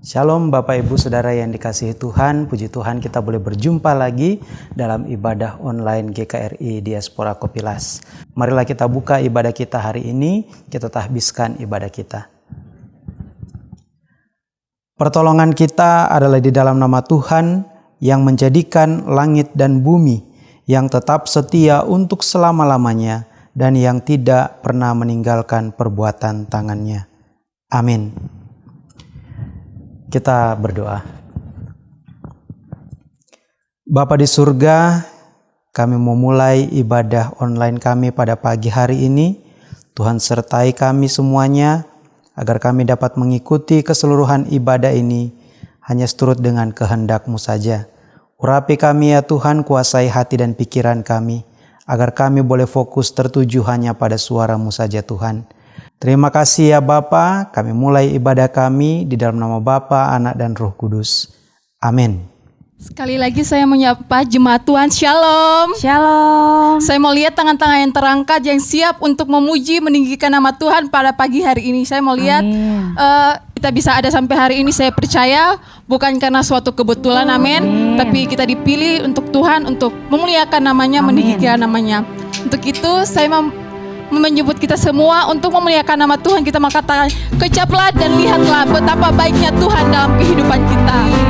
Shalom Bapak Ibu Saudara yang dikasihi Tuhan, puji Tuhan kita boleh berjumpa lagi dalam ibadah online GKRI Diaspora Kopilas. Marilah kita buka ibadah kita hari ini, kita tahbiskan ibadah kita. Pertolongan kita adalah di dalam nama Tuhan yang menjadikan langit dan bumi, yang tetap setia untuk selama-lamanya dan yang tidak pernah meninggalkan perbuatan tangannya. Amin. Kita berdoa. Bapa di surga, kami memulai ibadah online kami pada pagi hari ini. Tuhan sertai kami semuanya agar kami dapat mengikuti keseluruhan ibadah ini hanya seturut dengan kehendak-Mu saja. Urapi kami ya Tuhan, kuasai hati dan pikiran kami, agar kami boleh fokus tertuju hanya pada suara-Mu saja Tuhan. Terima kasih ya Bapa, kami mulai ibadah kami di dalam nama Bapa, Anak dan Roh Kudus. Amin. Sekali lagi saya menyapa jemaat Tuhan Shalom. Shalom. Saya mau lihat tangan-tangan yang terangkat yang siap untuk memuji meninggikan nama Tuhan pada pagi hari ini. Saya mau lihat uh, kita bisa ada sampai hari ini saya percaya bukan karena suatu kebetulan amin, tapi kita dipilih untuk Tuhan untuk memuliakan namanya, amin. meninggikan namanya. Untuk itu saya mau menyebut kita semua untuk memuliakan nama Tuhan kita mengatakan kecaplah dan lihatlah betapa baiknya Tuhan dalam kehidupan kita.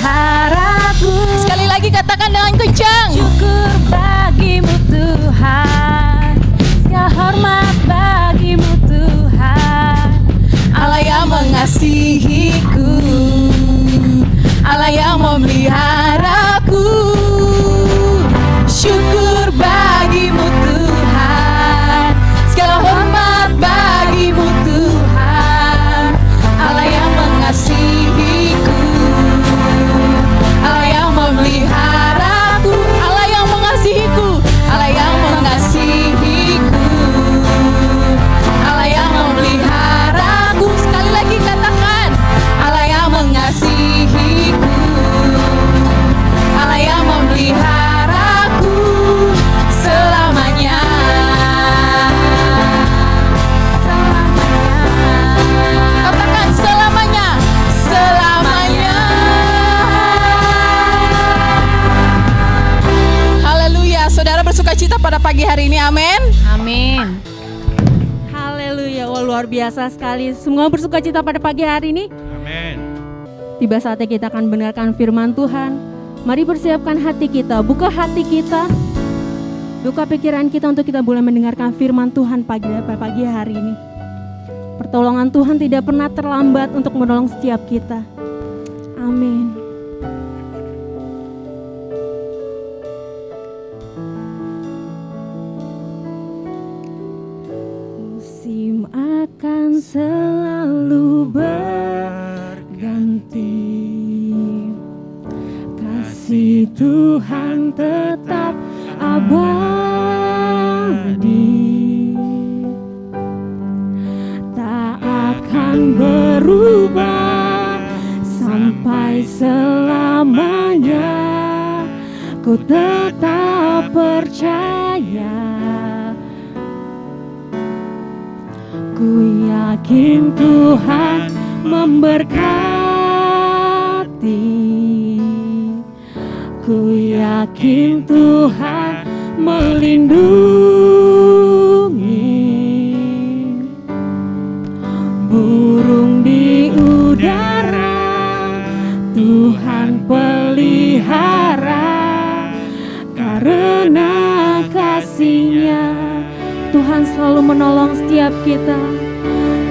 Memeliharaku Sekali lagi katakan dengan kencang. Syukur bagimu Tuhan. Segala hormat bagimu Tuhan. Allah yang mengasihiku. Allah yang memeliharaku hari ini. Amin. Amin. Haleluya, wah luar biasa sekali. Semua bersuka cita pada pagi hari ini. Amin. Tiba saatnya kita akan mendengarkan firman Tuhan. Mari persiapkan hati kita, buka hati kita, buka pikiran kita untuk kita boleh mendengarkan firman Tuhan pagi pada pagi hari ini. Pertolongan Tuhan tidak pernah terlambat untuk menolong setiap kita. Amin. Akan selalu berganti. Kasih Tuhan tetap abadi. Tak akan berubah sampai selamanya. Ku tetap percaya Ku yakin Tuhan memberkati. Ku yakin Tuhan melindungi. Burung di udara Tuhan pelihara selalu menolong setiap kita.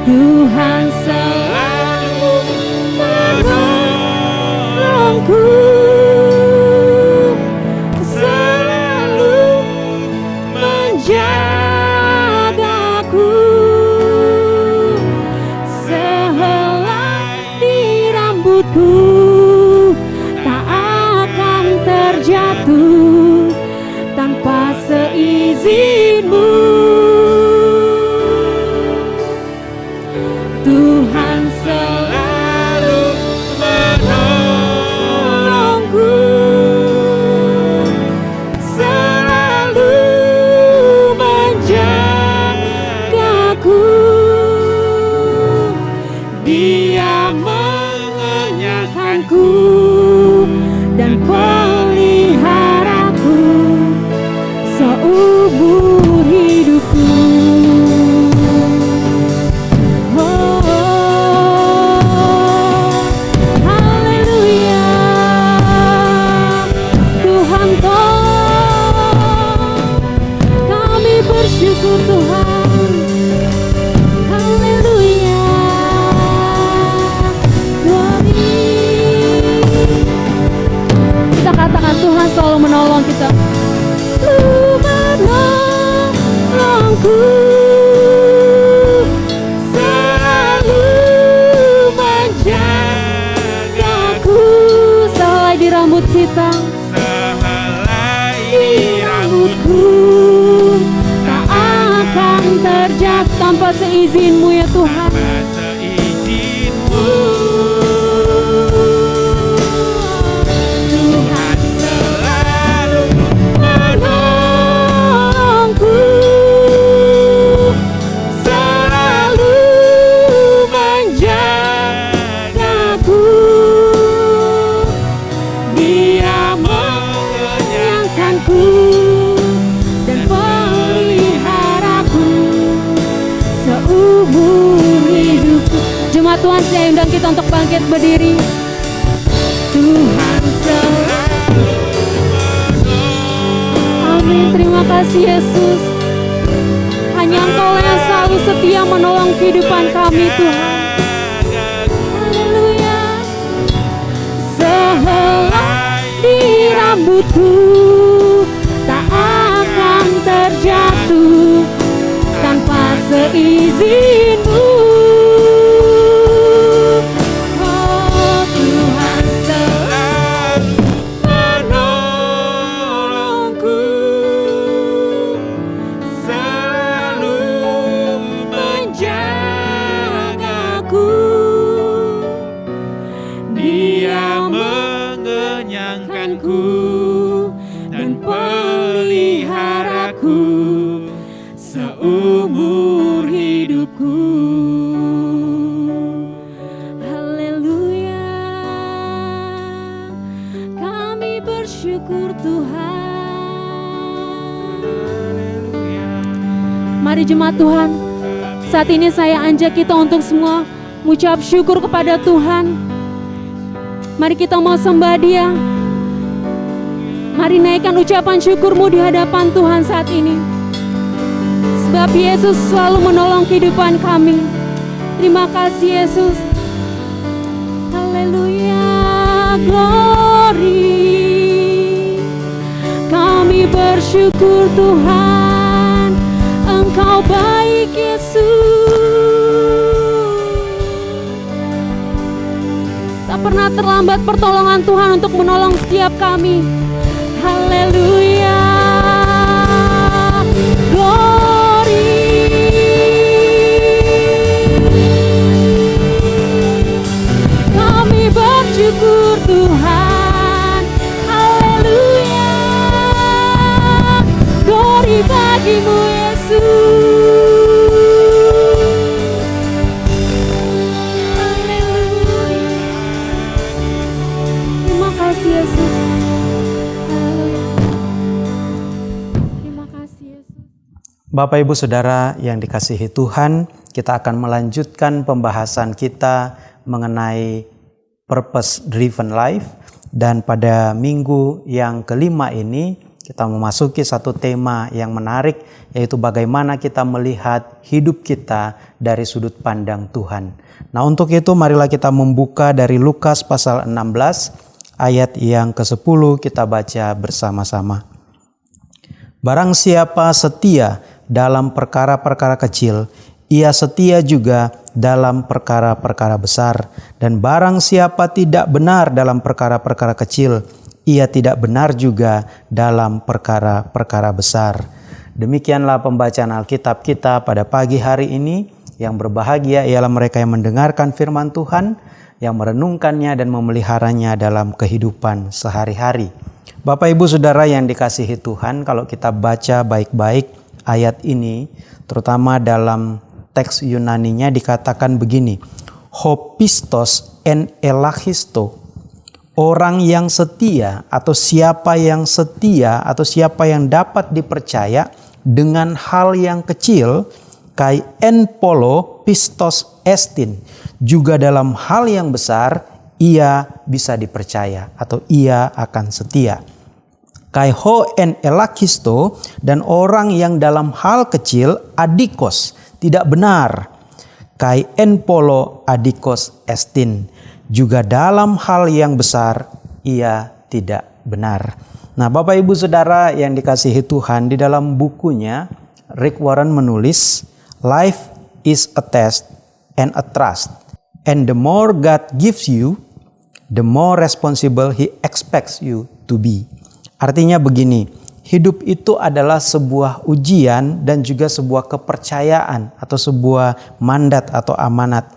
Tuhan selalu menolongku rambut kita Sehelai rambutku. tak akan terjatuh tanpa seizinmu ya Tuhan bangkit berdiri. Tuhan selalu Amin. Terima kasih Yesus. Hanya Engkau yang selalu setia menolong kehidupan kami Tuhan. Haleluya. Sehelai di rambutku ini saya ajak kita untuk semua mengucap syukur kepada Tuhan. Mari kita mau sembah dia. Mari naikkan ucapan syukurmu di hadapan Tuhan saat ini. Sebab Yesus selalu menolong kehidupan kami. Terima kasih Yesus. Haleluya, glory. Kami bersyukur Tuhan, Engkau baik Yesus. Pernah terlambat pertolongan Tuhan untuk menolong setiap kami. Haleluya. Glory. Bapak Ibu Saudara yang dikasihi Tuhan, kita akan melanjutkan pembahasan kita mengenai purpose driven life dan pada minggu yang kelima ini kita memasuki satu tema yang menarik yaitu bagaimana kita melihat hidup kita dari sudut pandang Tuhan. Nah, untuk itu marilah kita membuka dari Lukas pasal 16 ayat yang ke-10 kita baca bersama-sama. Barang siapa setia dalam perkara-perkara kecil, ia setia juga dalam perkara-perkara besar. Dan barang siapa tidak benar dalam perkara-perkara kecil, ia tidak benar juga dalam perkara-perkara besar. Demikianlah pembacaan Alkitab kita pada pagi hari ini. Yang berbahagia ialah mereka yang mendengarkan firman Tuhan, yang merenungkannya dan memeliharanya dalam kehidupan sehari-hari. Bapak Ibu Saudara yang dikasihi Tuhan, kalau kita baca baik-baik ayat ini, terutama dalam teks Yunaninya dikatakan begini, hopistos en elachisto, orang yang setia atau siapa yang setia atau siapa yang dapat dipercaya dengan hal yang kecil, kai en polo pistos estin, juga dalam hal yang besar ia bisa dipercaya atau ia akan setia. Kai ho en elakisto dan orang yang dalam hal kecil adikos tidak benar. Kai en polo adikos estin juga dalam hal yang besar ia tidak benar. Nah, Bapak Ibu Saudara yang dikasihi Tuhan di dalam bukunya Rick Warren menulis life is a test and a trust. And the more God gives you, the more responsible he expects you to be. Artinya begini, hidup itu adalah sebuah ujian dan juga sebuah kepercayaan atau sebuah mandat atau amanat.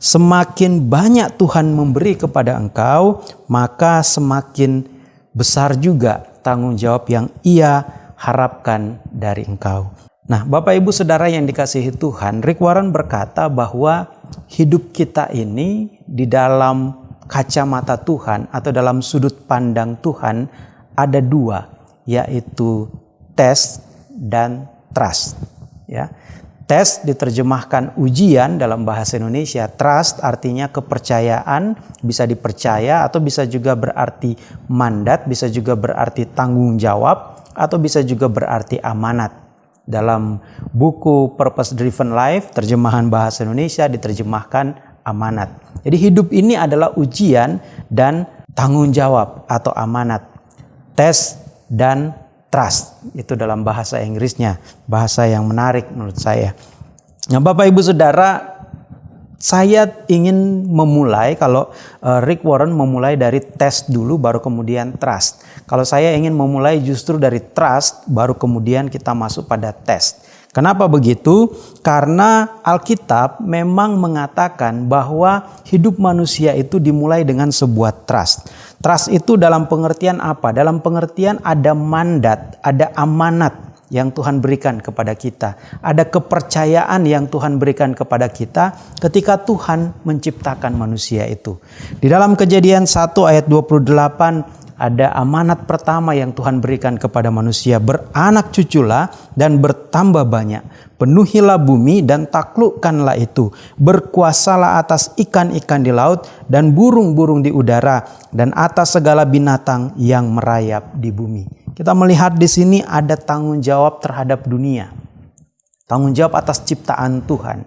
Semakin banyak Tuhan memberi kepada engkau, maka semakin besar juga tanggung jawab yang Ia harapkan dari engkau. Nah, Bapak Ibu Saudara yang dikasihi Tuhan, Rick Warren berkata bahwa hidup kita ini di dalam kacamata Tuhan atau dalam sudut pandang Tuhan ada dua, yaitu tes dan trust. Ya, tes diterjemahkan ujian dalam bahasa Indonesia. Trust artinya kepercayaan, bisa dipercaya atau bisa juga berarti mandat, bisa juga berarti tanggung jawab atau bisa juga berarti amanat. Dalam buku Purpose Driven Life, terjemahan bahasa Indonesia diterjemahkan amanat. Jadi hidup ini adalah ujian dan tanggung jawab atau amanat. Tes dan trust itu dalam bahasa Inggrisnya, bahasa yang menarik menurut saya. Nah, Bapak Ibu Saudara, saya ingin memulai kalau uh, Rick Warren memulai dari tes dulu baru kemudian trust. Kalau saya ingin memulai justru dari trust baru kemudian kita masuk pada tes. Kenapa begitu? Karena Alkitab memang mengatakan bahwa hidup manusia itu dimulai dengan sebuah trust. Trust itu dalam pengertian apa? Dalam pengertian ada mandat, ada amanat yang Tuhan berikan kepada kita. Ada kepercayaan yang Tuhan berikan kepada kita ketika Tuhan menciptakan manusia itu. Di dalam kejadian 1 ayat 28 ada amanat pertama yang Tuhan berikan kepada manusia, beranak cuculah dan bertambah banyak. Penuhilah bumi dan taklukkanlah itu. Berkuasalah atas ikan-ikan di laut dan burung-burung di udara dan atas segala binatang yang merayap di bumi. Kita melihat di sini ada tanggung jawab terhadap dunia. Tanggung jawab atas ciptaan Tuhan.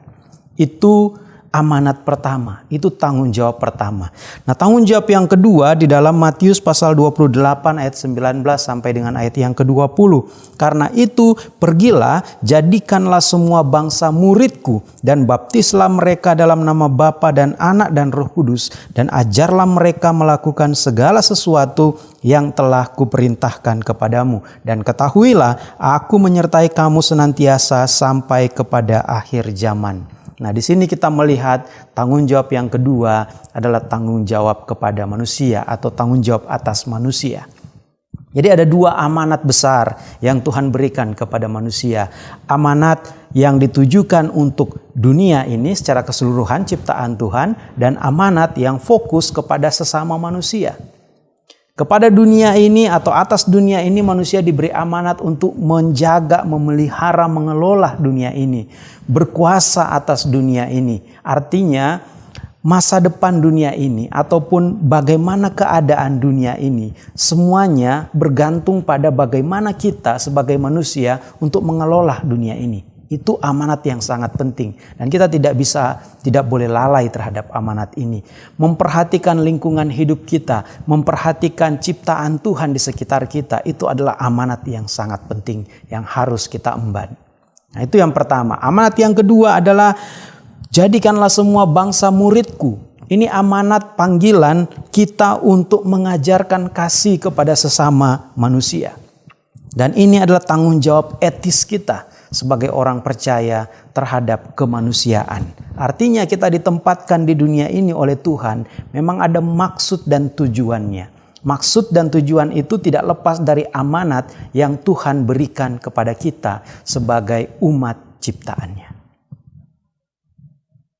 Itu amanat pertama, itu tanggung jawab pertama. Nah, tanggung jawab yang kedua di dalam Matius pasal 28 ayat 19 sampai dengan ayat yang ke-20. Karena itu, pergilah, jadikanlah semua bangsa muridku dan baptislah mereka dalam nama Bapa dan Anak dan Roh Kudus dan ajarlah mereka melakukan segala sesuatu yang telah kuperintahkan kepadamu dan ketahuilah aku menyertai kamu senantiasa sampai kepada akhir zaman. Nah, di sini kita melihat tanggung jawab yang kedua adalah tanggung jawab kepada manusia atau tanggung jawab atas manusia. Jadi ada dua amanat besar yang Tuhan berikan kepada manusia. Amanat yang ditujukan untuk dunia ini secara keseluruhan ciptaan Tuhan dan amanat yang fokus kepada sesama manusia. Kepada dunia ini atau atas dunia ini manusia diberi amanat untuk menjaga, memelihara, mengelola dunia ini. Berkuasa atas dunia ini. Artinya masa depan dunia ini ataupun bagaimana keadaan dunia ini. Semuanya bergantung pada bagaimana kita sebagai manusia untuk mengelola dunia ini. Itu amanat yang sangat penting dan kita tidak bisa tidak boleh lalai terhadap amanat ini. Memperhatikan lingkungan hidup kita, memperhatikan ciptaan Tuhan di sekitar kita itu adalah amanat yang sangat penting yang harus kita emban. Nah, itu yang pertama. Amanat yang kedua adalah jadikanlah semua bangsa muridku. Ini amanat panggilan kita untuk mengajarkan kasih kepada sesama manusia. Dan ini adalah tanggung jawab etis kita sebagai orang percaya terhadap kemanusiaan. Artinya kita ditempatkan di dunia ini oleh Tuhan memang ada maksud dan tujuannya. Maksud dan tujuan itu tidak lepas dari amanat yang Tuhan berikan kepada kita sebagai umat ciptaannya.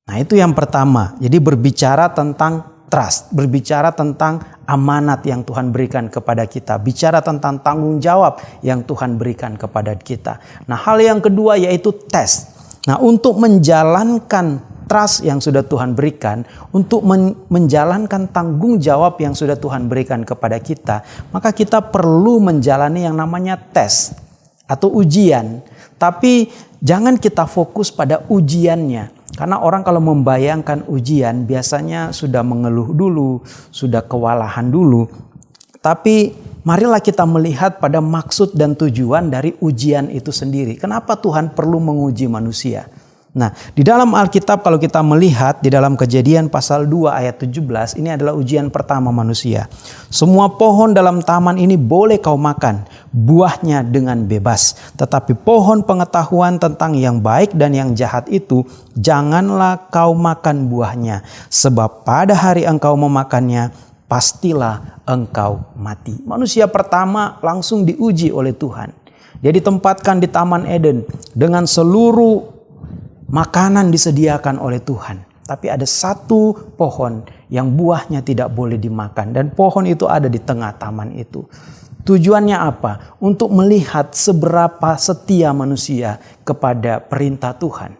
Nah itu yang pertama. Jadi berbicara tentang trust, berbicara tentang amanat yang Tuhan berikan kepada kita, bicara tentang tanggung jawab yang Tuhan berikan kepada kita. Nah, hal yang kedua yaitu tes. Nah, untuk menjalankan trust yang sudah Tuhan berikan, untuk men menjalankan tanggung jawab yang sudah Tuhan berikan kepada kita, maka kita perlu menjalani yang namanya tes atau ujian. Tapi jangan kita fokus pada ujiannya, karena orang kalau membayangkan ujian biasanya sudah mengeluh dulu, sudah kewalahan dulu. Tapi marilah kita melihat pada maksud dan tujuan dari ujian itu sendiri. Kenapa Tuhan perlu menguji manusia? Nah, di dalam Alkitab kalau kita melihat di dalam Kejadian pasal 2 ayat 17, ini adalah ujian pertama manusia. Semua pohon dalam taman ini boleh kau makan, buahnya dengan bebas. Tetapi pohon pengetahuan tentang yang baik dan yang jahat itu janganlah kau makan buahnya, sebab pada hari engkau memakannya pastilah engkau mati. Manusia pertama langsung diuji oleh Tuhan. Dia ditempatkan di Taman Eden dengan seluruh makanan disediakan oleh Tuhan. Tapi ada satu pohon yang buahnya tidak boleh dimakan dan pohon itu ada di tengah taman itu. Tujuannya apa? Untuk melihat seberapa setia manusia kepada perintah Tuhan.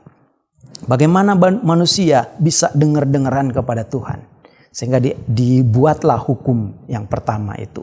Bagaimana manusia bisa dengar-dengaran kepada Tuhan. Sehingga dibuatlah hukum yang pertama itu.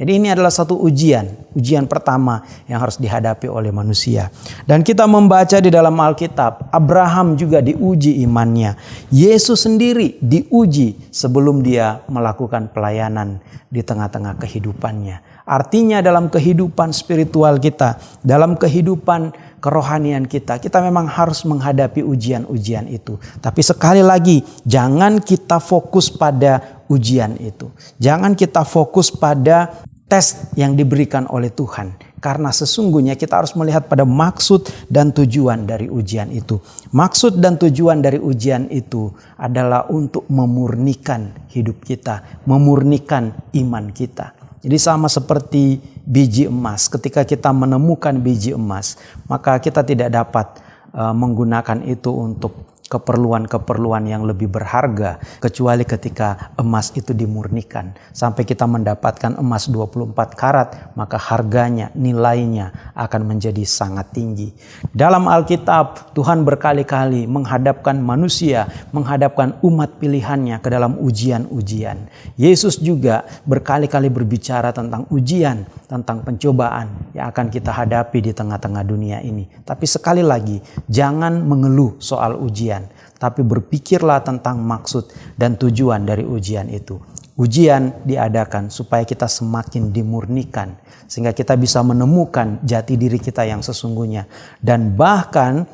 Jadi ini adalah satu ujian, ujian pertama yang harus dihadapi oleh manusia. Dan kita membaca di dalam Alkitab, Abraham juga diuji imannya. Yesus sendiri diuji sebelum dia melakukan pelayanan di tengah-tengah kehidupannya. Artinya dalam kehidupan spiritual kita, dalam kehidupan kerohanian kita, kita memang harus menghadapi ujian-ujian itu. Tapi sekali lagi, jangan kita fokus pada ujian itu. Jangan kita fokus pada tes yang diberikan oleh Tuhan. Karena sesungguhnya kita harus melihat pada maksud dan tujuan dari ujian itu. Maksud dan tujuan dari ujian itu adalah untuk memurnikan hidup kita, memurnikan iman kita. Jadi sama seperti biji emas, ketika kita menemukan biji emas, maka kita tidak dapat uh, menggunakan itu untuk keperluan-keperluan yang lebih berharga kecuali ketika emas itu dimurnikan. Sampai kita mendapatkan emas 24 karat maka harganya nilainya akan menjadi sangat tinggi. Dalam Alkitab Tuhan berkali-kali menghadapkan manusia menghadapkan umat pilihannya ke dalam ujian-ujian. Yesus juga berkali-kali berbicara tentang ujian tentang pencobaan yang akan kita hadapi di tengah-tengah dunia ini. Tapi sekali lagi jangan mengeluh soal ujian tapi berpikirlah tentang maksud dan tujuan dari ujian itu. Ujian diadakan supaya kita semakin dimurnikan, sehingga kita bisa menemukan jati diri kita yang sesungguhnya, dan bahkan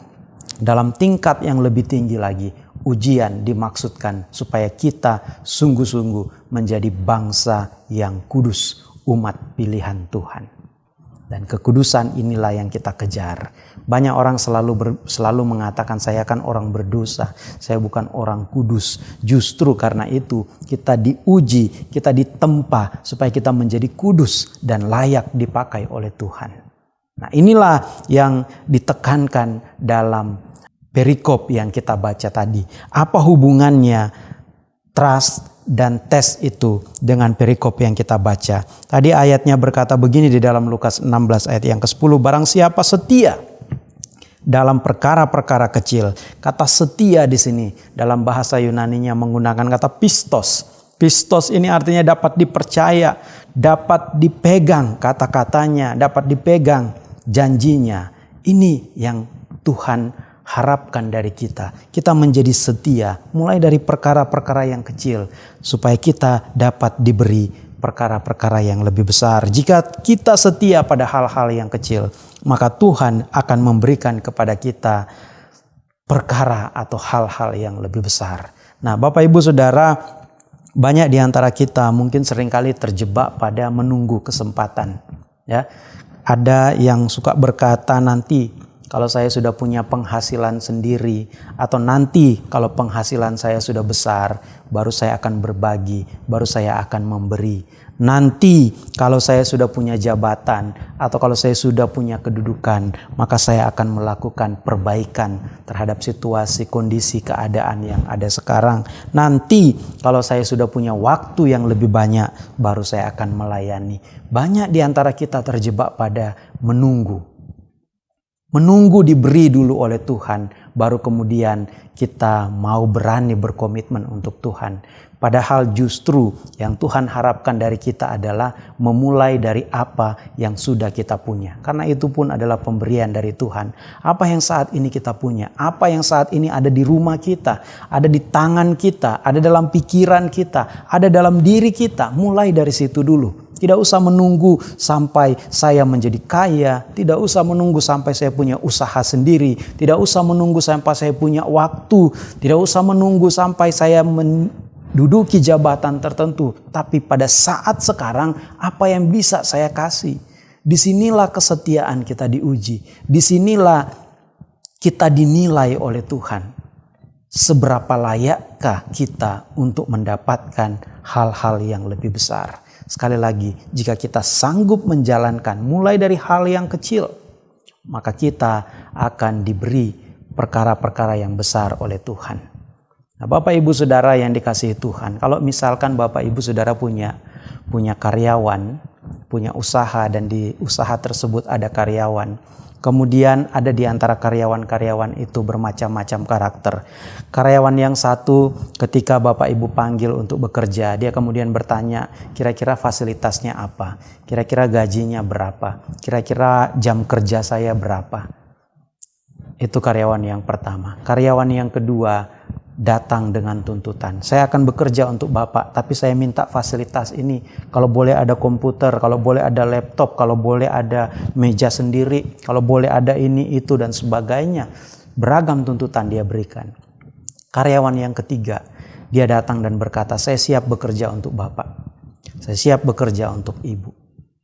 dalam tingkat yang lebih tinggi lagi, ujian dimaksudkan supaya kita sungguh-sungguh menjadi bangsa yang kudus, umat pilihan Tuhan. Dan kekudusan inilah yang kita kejar. Banyak orang selalu ber, selalu mengatakan saya kan orang berdosa, saya bukan orang kudus. Justru karena itu kita diuji, kita ditempa supaya kita menjadi kudus dan layak dipakai oleh Tuhan. Nah, inilah yang ditekankan dalam perikop yang kita baca tadi. Apa hubungannya trust dan tes itu dengan perikop yang kita baca. Tadi ayatnya berkata begini di dalam Lukas 16 ayat yang ke-10. Barang siapa setia dalam perkara-perkara kecil. Kata setia di sini dalam bahasa Yunaninya menggunakan kata pistos. Pistos ini artinya dapat dipercaya, dapat dipegang kata-katanya, dapat dipegang janjinya. Ini yang Tuhan harapkan dari kita. Kita menjadi setia mulai dari perkara-perkara yang kecil supaya kita dapat diberi perkara-perkara yang lebih besar. Jika kita setia pada hal-hal yang kecil, maka Tuhan akan memberikan kepada kita perkara atau hal-hal yang lebih besar. Nah, Bapak Ibu Saudara, banyak di antara kita mungkin sering kali terjebak pada menunggu kesempatan, ya. Ada yang suka berkata nanti kalau saya sudah punya penghasilan sendiri atau nanti kalau penghasilan saya sudah besar baru saya akan berbagi, baru saya akan memberi. Nanti kalau saya sudah punya jabatan atau kalau saya sudah punya kedudukan, maka saya akan melakukan perbaikan terhadap situasi, kondisi, keadaan yang ada sekarang. Nanti kalau saya sudah punya waktu yang lebih banyak, baru saya akan melayani. Banyak di antara kita terjebak pada menunggu, menunggu diberi dulu oleh Tuhan, baru kemudian kita mau berani berkomitmen untuk Tuhan. Padahal justru yang Tuhan harapkan dari kita adalah memulai dari apa yang sudah kita punya. Karena itu pun adalah pemberian dari Tuhan. Apa yang saat ini kita punya, apa yang saat ini ada di rumah kita, ada di tangan kita, ada dalam pikiran kita, ada dalam diri kita, mulai dari situ dulu. Tidak usah menunggu sampai saya menjadi kaya, tidak usah menunggu sampai saya punya usaha sendiri, tidak usah menunggu sampai saya punya waktu, tidak usah menunggu sampai saya menduduki jabatan tertentu, tapi pada saat sekarang apa yang bisa saya kasih? Di sinilah kesetiaan kita diuji, di sinilah kita dinilai oleh Tuhan. Seberapa layakkah kita untuk mendapatkan hal-hal yang lebih besar? Sekali lagi, jika kita sanggup menjalankan mulai dari hal yang kecil, maka kita akan diberi perkara-perkara yang besar oleh Tuhan. Nah, Bapak Ibu Saudara yang dikasihi Tuhan, kalau misalkan Bapak Ibu Saudara punya punya karyawan, punya usaha dan di usaha tersebut ada karyawan, Kemudian ada di antara karyawan-karyawan itu bermacam-macam karakter. Karyawan yang satu ketika Bapak Ibu panggil untuk bekerja, dia kemudian bertanya, kira-kira fasilitasnya apa? Kira-kira gajinya berapa? Kira-kira jam kerja saya berapa? Itu karyawan yang pertama. Karyawan yang kedua, datang dengan tuntutan. Saya akan bekerja untuk Bapak, tapi saya minta fasilitas ini. Kalau boleh ada komputer, kalau boleh ada laptop, kalau boleh ada meja sendiri, kalau boleh ada ini, itu, dan sebagainya. Beragam tuntutan dia berikan. Karyawan yang ketiga, dia datang dan berkata, saya siap bekerja untuk Bapak. Saya siap bekerja untuk Ibu.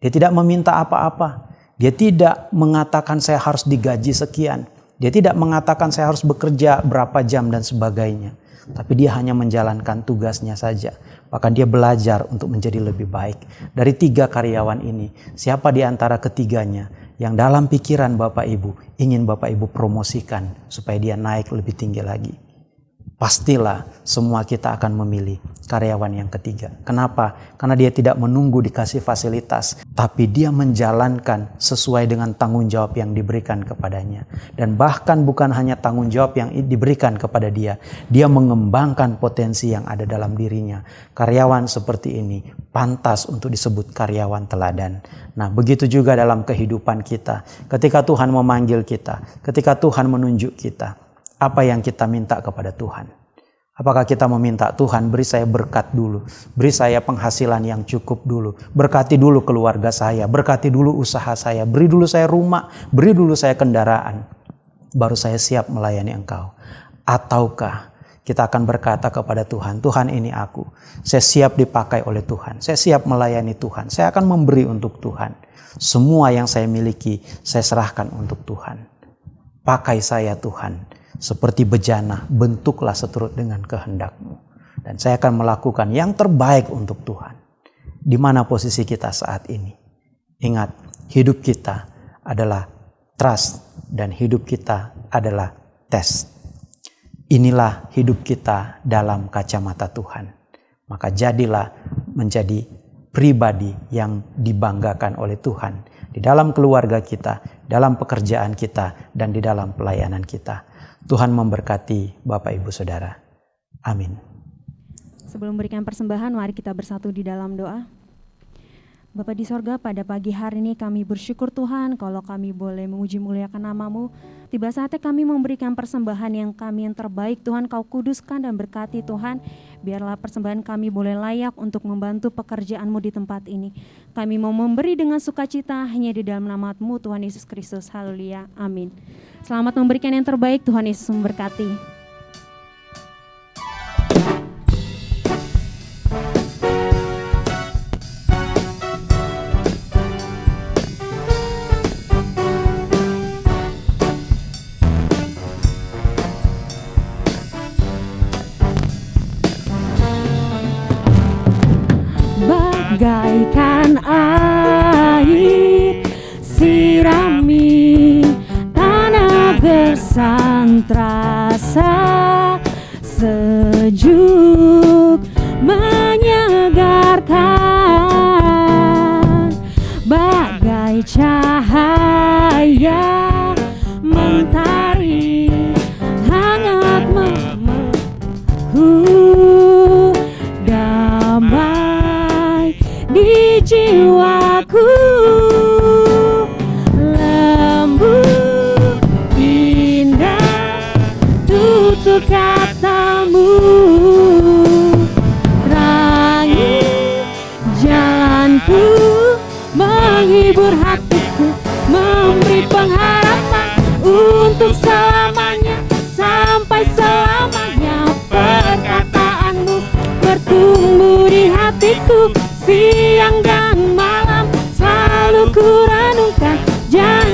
Dia tidak meminta apa-apa. Dia tidak mengatakan saya harus digaji sekian. Dia tidak mengatakan saya harus bekerja berapa jam dan sebagainya. Tapi dia hanya menjalankan tugasnya saja. Bahkan dia belajar untuk menjadi lebih baik. Dari tiga karyawan ini, siapa di antara ketiganya yang dalam pikiran Bapak Ibu ingin Bapak Ibu promosikan supaya dia naik lebih tinggi lagi? Pastilah semua kita akan memilih karyawan yang ketiga. Kenapa? Karena dia tidak menunggu dikasih fasilitas, tapi dia menjalankan sesuai dengan tanggung jawab yang diberikan kepadanya. Dan bahkan bukan hanya tanggung jawab yang diberikan kepada dia, dia mengembangkan potensi yang ada dalam dirinya. Karyawan seperti ini pantas untuk disebut karyawan teladan. Nah, begitu juga dalam kehidupan kita. Ketika Tuhan memanggil kita, ketika Tuhan menunjuk kita, apa yang kita minta kepada Tuhan. Apakah kita meminta Tuhan beri saya berkat dulu, beri saya penghasilan yang cukup dulu, berkati dulu keluarga saya, berkati dulu usaha saya, beri dulu saya rumah, beri dulu saya kendaraan, baru saya siap melayani Engkau. Ataukah kita akan berkata kepada Tuhan, Tuhan ini aku, saya siap dipakai oleh Tuhan, saya siap melayani Tuhan, saya akan memberi untuk Tuhan. Semua yang saya miliki, saya serahkan untuk Tuhan. Pakai saya Tuhan, seperti bejana, bentuklah seturut dengan kehendakmu. Dan saya akan melakukan yang terbaik untuk Tuhan. Di mana posisi kita saat ini? Ingat, hidup kita adalah trust dan hidup kita adalah tes. Inilah hidup kita dalam kacamata Tuhan. Maka jadilah menjadi pribadi yang dibanggakan oleh Tuhan di dalam keluarga kita, dalam pekerjaan kita, dan di dalam pelayanan kita. Tuhan memberkati Bapak Ibu Saudara. Amin. Sebelum memberikan persembahan, mari kita bersatu di dalam doa. Bapak di sorga, pada pagi hari ini kami bersyukur Tuhan kalau kami boleh memuji muliakan namamu. Tiba saatnya kami memberikan persembahan yang kami yang terbaik Tuhan kau kuduskan dan berkati Tuhan. Biarlah persembahan kami boleh layak untuk membantu pekerjaanmu di tempat ini. Kami mau memberi dengan sukacita hanya di dalam namamu Tuhan Yesus Kristus. Haleluya. Amin. Selamat memberikan yang terbaik Tuhan Yesus memberkati.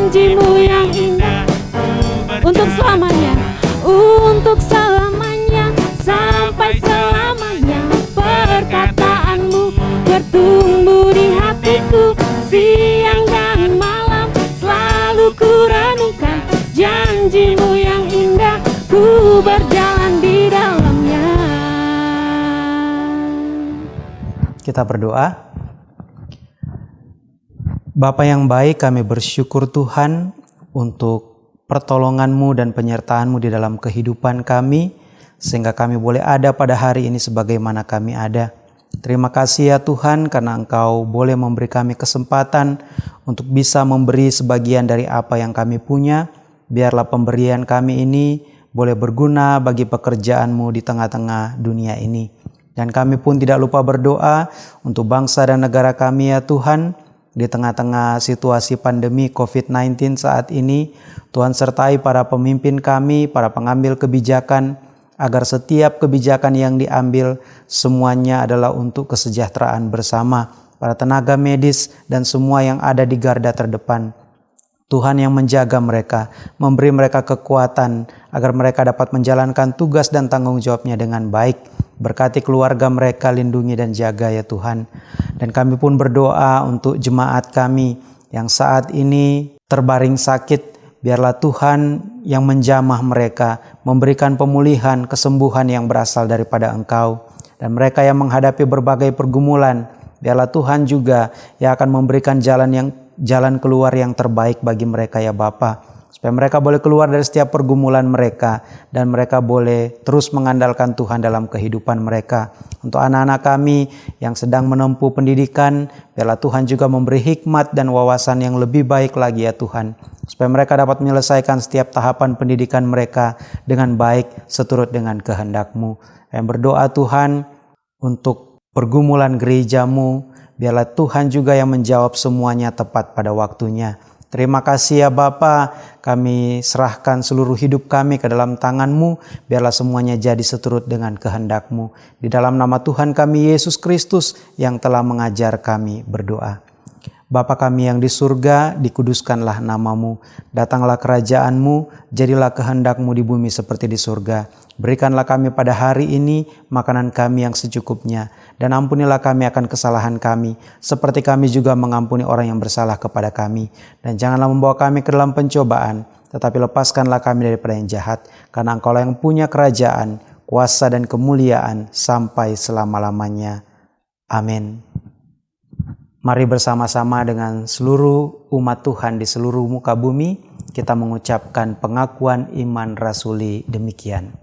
Janjimu yang indah. Untuk selamanya untuk selamanya sampai selamanya perkataanmu bertumbuh di hatiku siang dan malam. Selalu ku renungkan janjimu yang indah ku berjalan di dalamnya. Kita berdoa. Bapa yang baik, kami bersyukur Tuhan untuk pertolonganmu dan penyertaanmu di dalam kehidupan kami, sehingga kami boleh ada pada hari ini sebagaimana kami ada. Terima kasih ya Tuhan karena Engkau boleh memberi kami kesempatan untuk bisa memberi sebagian dari apa yang kami punya. Biarlah pemberian kami ini boleh berguna bagi pekerjaanmu di tengah-tengah dunia ini. Dan kami pun tidak lupa berdoa untuk bangsa dan negara kami ya Tuhan. Di tengah-tengah situasi pandemi COVID-19 saat ini, Tuhan sertai para pemimpin kami, para pengambil kebijakan, agar setiap kebijakan yang diambil semuanya adalah untuk kesejahteraan bersama para tenaga medis dan semua yang ada di garda terdepan. Tuhan yang menjaga mereka, memberi mereka kekuatan agar mereka dapat menjalankan tugas dan tanggung jawabnya dengan baik. Berkati keluarga mereka, lindungi dan jaga ya Tuhan. Dan kami pun berdoa untuk jemaat kami yang saat ini terbaring sakit, biarlah Tuhan yang menjamah mereka, memberikan pemulihan, kesembuhan yang berasal daripada Engkau. Dan mereka yang menghadapi berbagai pergumulan, biarlah Tuhan juga yang akan memberikan jalan yang jalan keluar yang terbaik bagi mereka ya Bapa. Supaya mereka boleh keluar dari setiap pergumulan mereka dan mereka boleh terus mengandalkan Tuhan dalam kehidupan mereka. Untuk anak-anak kami yang sedang menempuh pendidikan, biarlah Tuhan juga memberi hikmat dan wawasan yang lebih baik lagi ya Tuhan. Supaya mereka dapat menyelesaikan setiap tahapan pendidikan mereka dengan baik seturut dengan kehendak-Mu. Yang berdoa Tuhan untuk pergumulan gerejamu, biarlah Tuhan juga yang menjawab semuanya tepat pada waktunya. Terima kasih ya Bapa, kami serahkan seluruh hidup kami ke dalam tanganmu, biarlah semuanya jadi seturut dengan kehendakmu. Di dalam nama Tuhan kami Yesus Kristus yang telah mengajar kami berdoa. Bapa kami yang di surga, dikuduskanlah namamu, datanglah kerajaanmu, jadilah kehendakmu di bumi seperti di surga. Berikanlah kami pada hari ini makanan kami yang secukupnya, dan ampunilah kami akan kesalahan kami, seperti kami juga mengampuni orang yang bersalah kepada kami. Dan janganlah membawa kami ke dalam pencobaan, tetapi lepaskanlah kami daripada yang jahat, karena engkau yang punya kerajaan, kuasa dan kemuliaan sampai selama-lamanya. Amin. Mari bersama-sama dengan seluruh umat Tuhan di seluruh muka bumi, kita mengucapkan pengakuan iman rasuli demikian.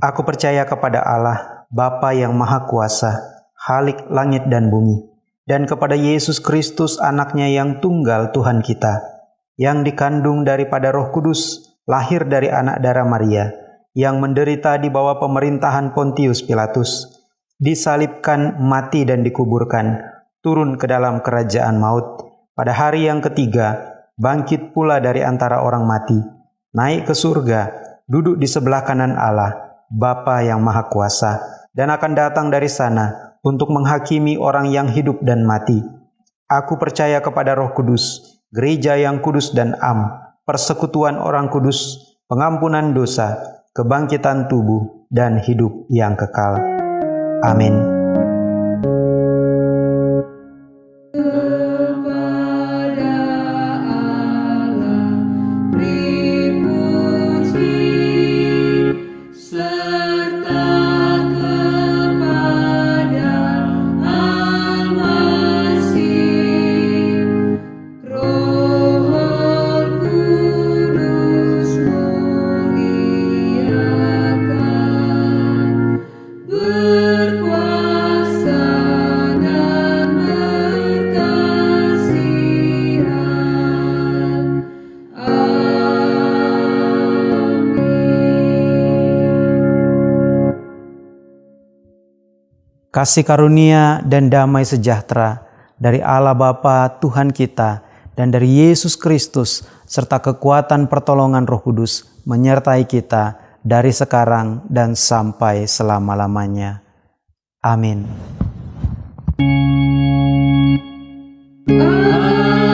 Aku percaya kepada Allah, Bapa yang Maha Kuasa, Halik langit dan bumi, dan kepada Yesus Kristus anaknya yang tunggal Tuhan kita, yang dikandung daripada roh kudus, lahir dari anak darah Maria, yang menderita di bawah pemerintahan Pontius Pilatus, disalibkan, mati dan dikuburkan, turun ke dalam kerajaan maut, pada hari yang ketiga, bangkit pula dari antara orang mati, naik ke surga, duduk di sebelah kanan Allah, Bapa yang Maha Kuasa, dan akan datang dari sana untuk menghakimi orang yang hidup dan mati. Aku percaya kepada Roh Kudus, gereja yang kudus dan am, persekutuan orang kudus, pengampunan dosa, kebangkitan tubuh, dan hidup yang kekal. Amin. Kasih karunia dan damai sejahtera dari Allah Bapa Tuhan kita dan dari Yesus Kristus serta kekuatan pertolongan Roh Kudus menyertai kita dari sekarang dan sampai selama-lamanya. Amin. Amin.